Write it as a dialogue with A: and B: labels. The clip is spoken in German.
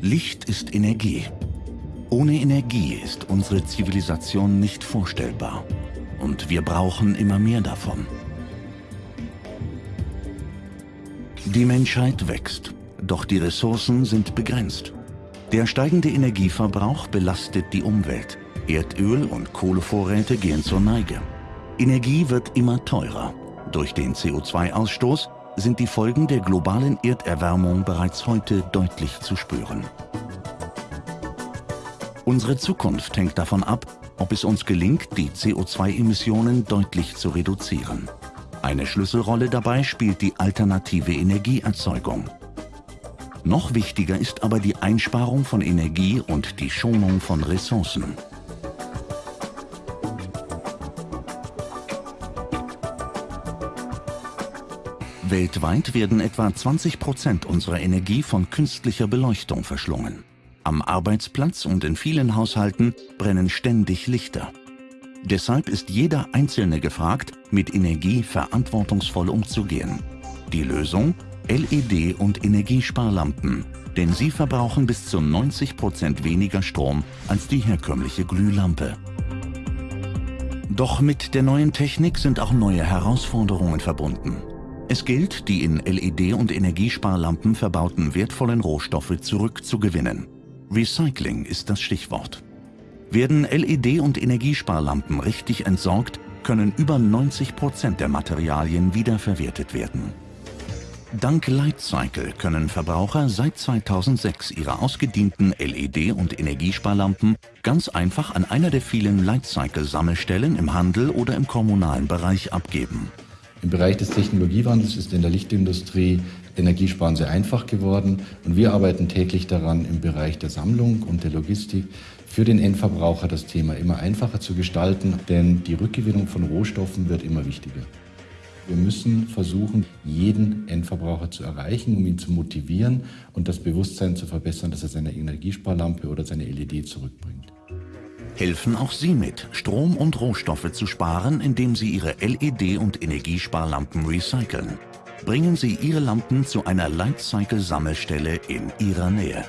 A: Licht ist Energie. Ohne Energie ist unsere Zivilisation nicht vorstellbar. Und wir brauchen immer mehr davon. Die Menschheit wächst, doch die Ressourcen sind begrenzt. Der steigende Energieverbrauch belastet die Umwelt. Erdöl- und Kohlevorräte gehen zur Neige. Energie wird immer teurer. Durch den CO2-Ausstoß sind die Folgen der globalen Erderwärmung bereits heute deutlich zu spüren. Unsere Zukunft hängt davon ab, ob es uns gelingt, die CO2-Emissionen deutlich zu reduzieren. Eine Schlüsselrolle dabei spielt die alternative Energieerzeugung. Noch wichtiger ist aber die Einsparung von Energie und die Schonung von Ressourcen. Weltweit werden etwa 20 Prozent unserer Energie von künstlicher Beleuchtung verschlungen. Am Arbeitsplatz und in vielen Haushalten brennen ständig Lichter. Deshalb ist jeder Einzelne gefragt, mit Energie verantwortungsvoll umzugehen. Die Lösung? LED- und Energiesparlampen, denn sie verbrauchen bis zu 90 Prozent weniger Strom als die herkömmliche Glühlampe. Doch mit der neuen Technik sind auch neue Herausforderungen verbunden. Es gilt, die in LED- und Energiesparlampen verbauten wertvollen Rohstoffe zurückzugewinnen. Recycling ist das Stichwort. Werden LED- und Energiesparlampen richtig entsorgt, können über 90 Prozent der Materialien wiederverwertet werden. Dank Lightcycle können Verbraucher seit 2006 ihre ausgedienten LED- und Energiesparlampen ganz einfach an einer der vielen Lightcycle-Sammelstellen im Handel oder im kommunalen Bereich abgeben.
B: Im Bereich des Technologiewandels ist in der Lichtindustrie Energiesparen sehr einfach geworden und wir arbeiten täglich daran, im Bereich der Sammlung und der Logistik für den Endverbraucher das Thema immer einfacher zu gestalten, denn die Rückgewinnung von Rohstoffen wird immer wichtiger. Wir müssen versuchen, jeden Endverbraucher zu erreichen, um ihn zu motivieren und das Bewusstsein zu verbessern, dass er seine Energiesparlampe oder seine LED zurückbringt.
A: Helfen auch Sie mit, Strom und Rohstoffe zu sparen, indem Sie Ihre LED- und Energiesparlampen recyceln. Bringen Sie Ihre Lampen zu einer Lightcycle-Sammelstelle in Ihrer Nähe.